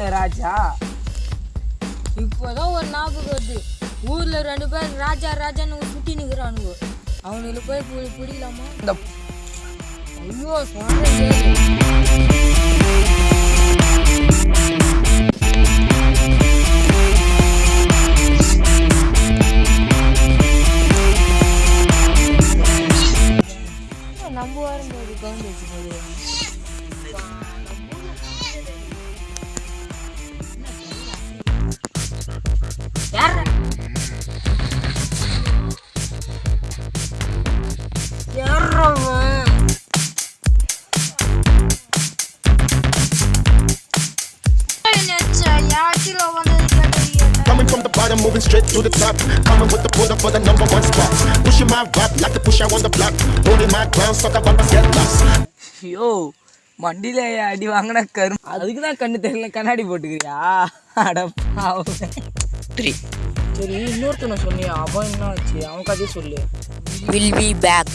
போச்சா இப்போதான் ஒரு ஞாபகம் வருது. ஊர்ல ரெண்டு பேர் ராஜா ராஜான்னு சுட்டி நிக்கிறானுங்க. அவனுக்கு போய் பிடிக்கலாமா இந்த ஐயோ. நம்ம வரும்போது கவுண்ட் வச்சுக்கோது The bottom, moving straight to the top. Coming with the pull up for the number one spot. Pushing my rap like a pusher on the block. Holding my ground, sucker bumpers get lost. ஐயோ மண்டியில அடி வாங்கின கரும் அதுக்கு தான் கண்ணு தெரியல கண்ணாடி போட்டுக்கிறியா அட. த்ரீ சரி இன்னொருத்தனை சொன்னியா அவன் என்ன ஆச்சு அவன் கதையை சொல்லு வில் பி பேக்